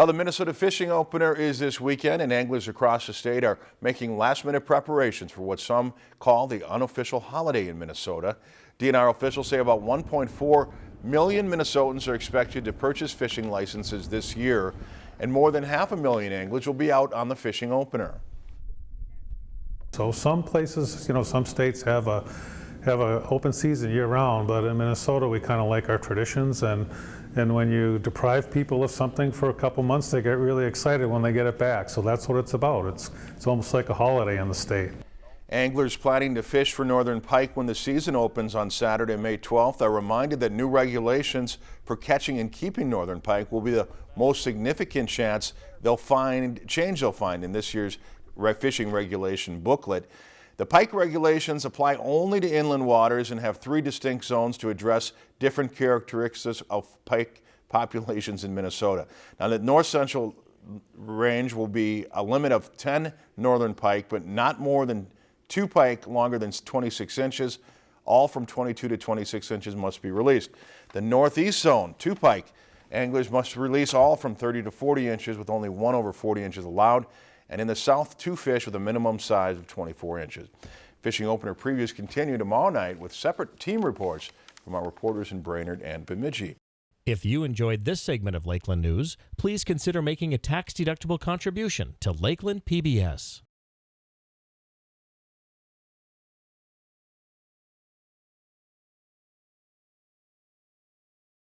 Well, the Minnesota Fishing Opener is this weekend, and anglers across the state are making last-minute preparations for what some call the unofficial holiday in Minnesota. DNR officials say about 1.4 million Minnesotans are expected to purchase fishing licenses this year, and more than half a million anglers will be out on the fishing opener. So some places, you know, some states have a have a open season year round, but in Minnesota we kind of like our traditions and and when you deprive people of something for a couple months, they get really excited when they get it back. So that's what it's about. It's it's almost like a holiday in the state. Anglers planning to fish for northern pike when the season opens on Saturday, May 12th are reminded that new regulations for catching and keeping northern pike will be the most significant chance they'll find change they'll find in this year's fishing regulation booklet. The pike regulations apply only to inland waters and have three distinct zones to address different characteristics of pike populations in Minnesota. Now the north central range will be a limit of 10 northern pike, but not more than two pike longer than 26 inches. All from 22 to 26 inches must be released. The northeast zone, two pike, anglers must release all from 30 to 40 inches with only one over 40 inches allowed. And in the south, two fish with a minimum size of 24 inches. Fishing opener previews continue tomorrow night with separate team reports from our reporters in Brainerd and Bemidji. If you enjoyed this segment of Lakeland News, please consider making a tax-deductible contribution to Lakeland PBS.